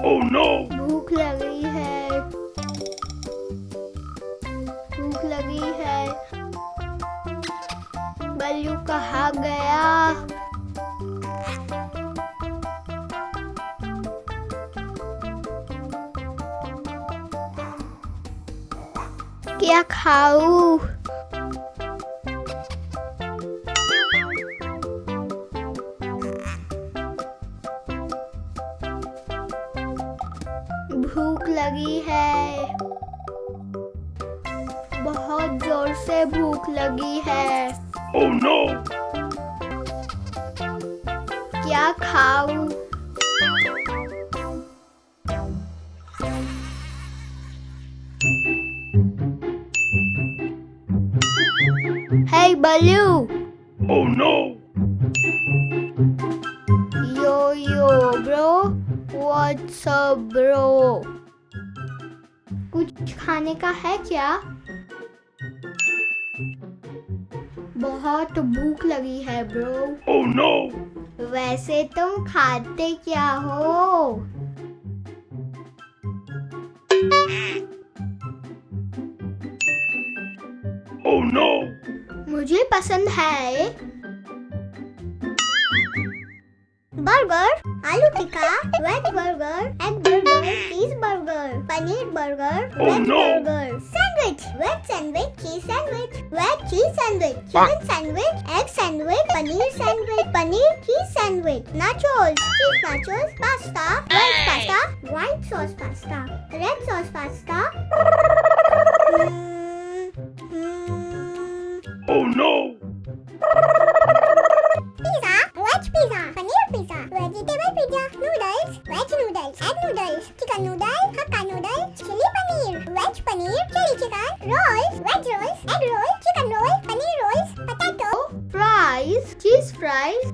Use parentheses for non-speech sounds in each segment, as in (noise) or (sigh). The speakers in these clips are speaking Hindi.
Oh no! भूख लगी है। भूख लगी है। बल्लू कहाँ गया? क्या खाऊं? लगी है बहुत ज़ोर से भूख लगी है Oh no! क्या खाऊं Hey Baloo! Oh no! Yo yo bro, what's up bro? कुछ खाने का है क्या? बहुत भूख लगी है ब्रो Oh no! वैसे तुम खाते क्या हो Oh no! मुझे पसंद है burger aloo tikka veg burger Oh! Sandwich. Wet sandwich. Cheese sandwich. Wet cheese sandwich. Chicken sandwich. Egg sandwich. Paneer sandwich. Paneer cheese sandwich. Nachos. Cheese nachos. Pasta. White pasta. White sauce pasta. Red sauce pasta.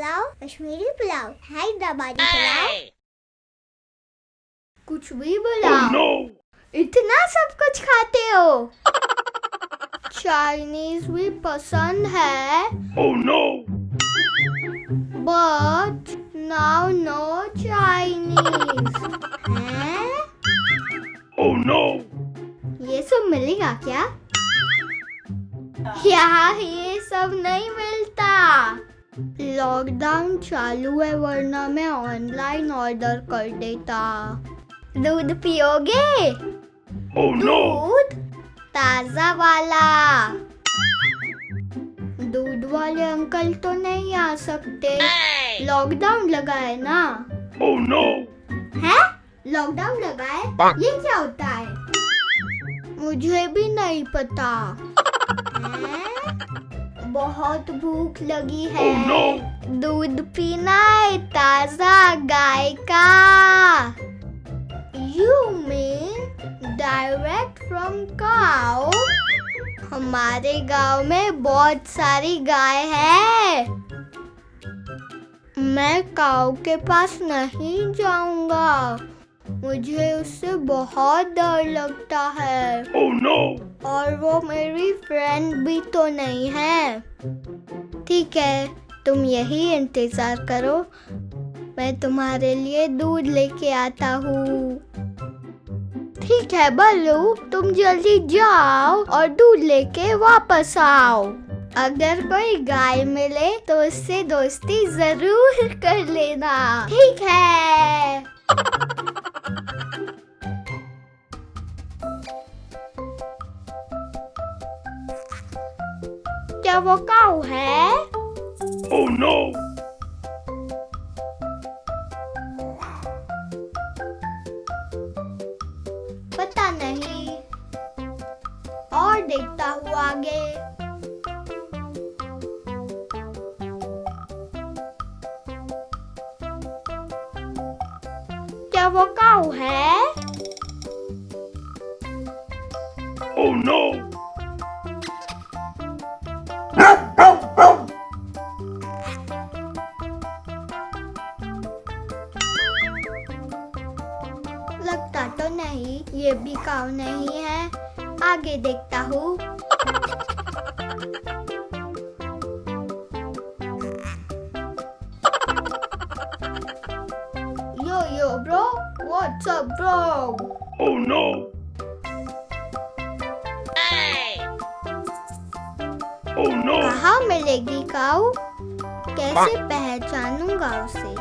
Pulao, Kashmiri pulao, Hyderabadi pulao, कुछ भी Oh बुलाओ no! इतना सब कुछ खाते हो। चाइनीज़ भी पसंद है। Oh no! But now no Chinese हैं? Oh no! ये सब मिलेगा क्या? यहाँ ये सब नहीं मिलता। लॉकडाउन चालू है वरना मैं ऑनलाइन ऑर्डर कर देता। दूध पियोगे? Oh no! दूध? ताज़ा वाला। दूध वाले अंकल तो नहीं आ सकते। लॉकडाउन लगा है ना? Oh no! है? लॉकडाउन लगा है. ये क्या होता है? मुझे भी नहीं पता। (laughs) हैं? बहुत भूख लगी है। Oh no! दूध पीना है ताज़ा गाय का। You mean direct from cow हमारे गाँव में बहुत सारी गाय है। मैं काऊ के पास नहीं जाऊँगा। मुझे उससे बहुत डर लगता है। Oh no! और वो मेरी फ्रेंड भी तो नहीं है। ठीक है तुम यही इंतज़ार करो। मैं तुम्हारे लिए दूध लेके आता हूँ। ठीक है बल्लू तुम जल्दी जाओ और दूध लेके वापस आओ। अगर कोई गाय मिले तो उससे दोस्ती ज़रूर (laughs) कर लेना। ठीक है। (laughs) क्या वो काऊ है Oh no! क्या वो काऊ है? Oh no! लगता तो नहीं ये भी काऊ नहीं है। आगे देखता हूँ। What's up, bro? Oh no! Hey! Oh no! कहाँ मिलेगी काऊ कैसे पहचानूँगा उसे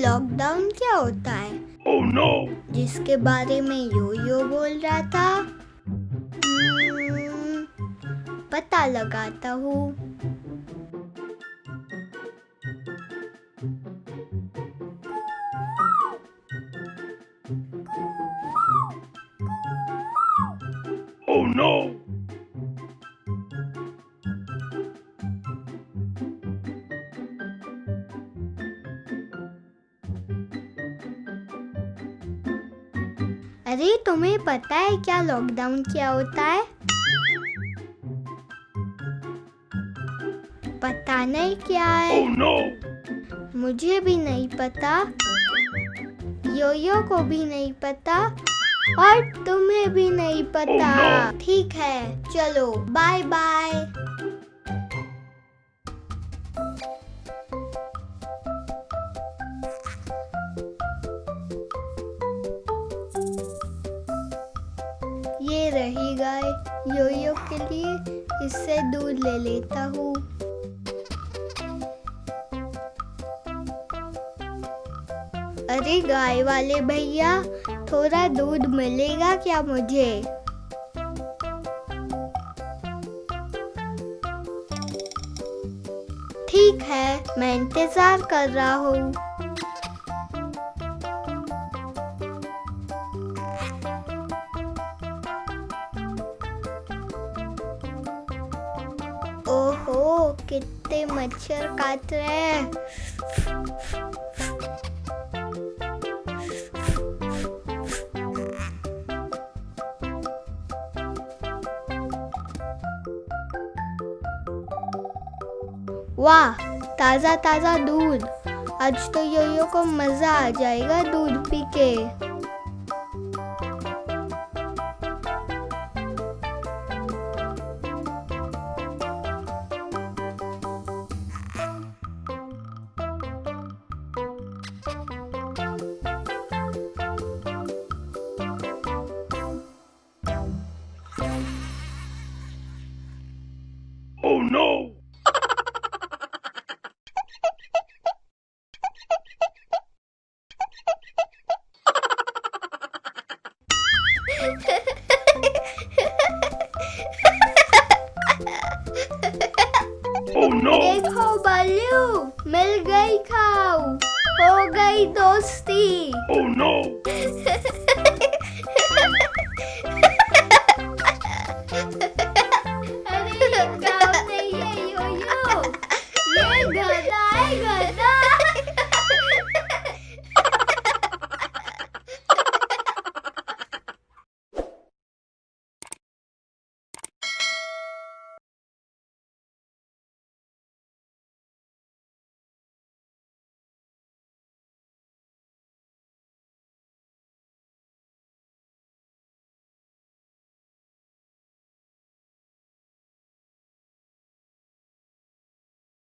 लॉकडाउन क्या होता है? Oh no! जिसके बारे में यो यो बोल रहा था? हम्म, पता लगाता हूँ। अरे तुम्हें पता है क्या लॉकडाउन क्या होता है? पता नहीं क्या है। Oh no! मुझे भी नहीं पता। योयो को भी नहीं पता। और तुम्हें भी नहीं पता। ठीक Oh, no. ठीक है चलो बाय बाय रही गाय योयो के लिए, इससे दूध ले लेता हूँ। अरे गाय वाले भैया, थोड़ा दूध मिलेगा क्या मुझे? ठीक है, मैं इंतज़ार कर रहा हूँ। कितने मच्छर काट रहे हैं। वाह ताज़ा ताज़ा दूध। आज तो योयो को मज़ा आ जाएगा दूध पी के। Oh no! देखो बालू मिल गई खाओ हो गई दोस्ती Oh no! (laughs)